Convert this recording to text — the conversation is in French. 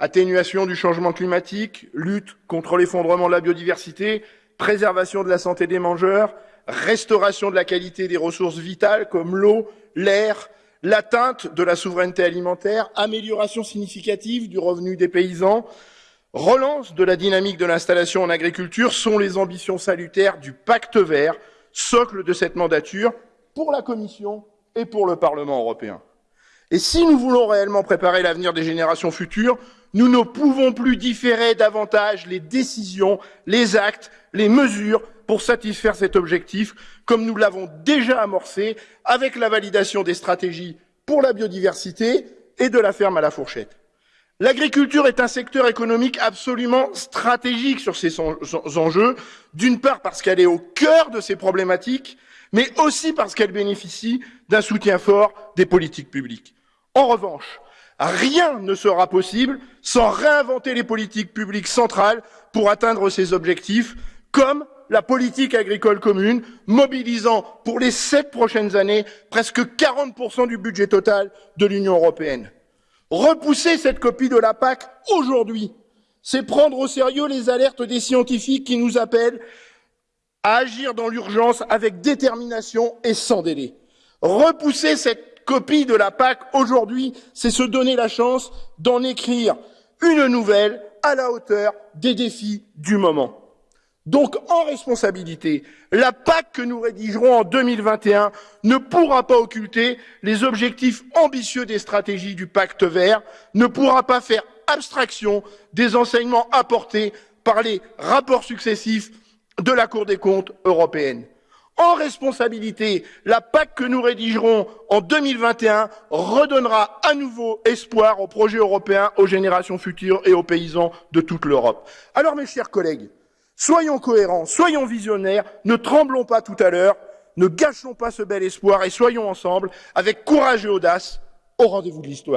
Atténuation du changement climatique, lutte contre l'effondrement de la biodiversité, préservation de la santé des mangeurs, restauration de la qualité des ressources vitales comme l'eau, l'air, l'atteinte de la souveraineté alimentaire, amélioration significative du revenu des paysans, relance de la dynamique de l'installation en agriculture sont les ambitions salutaires du pacte vert, socle de cette mandature pour la Commission et pour le Parlement européen. Et si nous voulons réellement préparer l'avenir des générations futures, nous ne pouvons plus différer davantage les décisions, les actes, les mesures pour satisfaire cet objectif, comme nous l'avons déjà amorcé avec la validation des stratégies pour la biodiversité et de la ferme à la fourchette. L'agriculture est un secteur économique absolument stratégique sur ces enjeux, d'une part parce qu'elle est au cœur de ces problématiques, mais aussi parce qu'elle bénéficie d'un soutien fort des politiques publiques. En revanche, rien ne sera possible sans réinventer les politiques publiques centrales pour atteindre ces objectifs, comme la politique agricole commune, mobilisant pour les sept prochaines années presque 40% du budget total de l'Union européenne. Repousser cette copie de la PAC aujourd'hui, c'est prendre au sérieux les alertes des scientifiques qui nous appellent à agir dans l'urgence avec détermination et sans délai. Repousser cette copie de la PAC aujourd'hui, c'est se donner la chance d'en écrire une nouvelle à la hauteur des défis du moment. Donc, en responsabilité, la PAC que nous rédigerons en 2021 ne pourra pas occulter les objectifs ambitieux des stratégies du pacte vert, ne pourra pas faire abstraction des enseignements apportés par les rapports successifs de la Cour des comptes européenne en responsabilité, la PAC que nous rédigerons en 2021 redonnera à nouveau espoir au projet européen, aux générations futures et aux paysans de toute l'Europe. Alors, mes chers collègues, soyons cohérents, soyons visionnaires, ne tremblons pas tout à l'heure, ne gâchons pas ce bel espoir et soyons ensemble, avec courage et audace, au rendez-vous de l'histoire.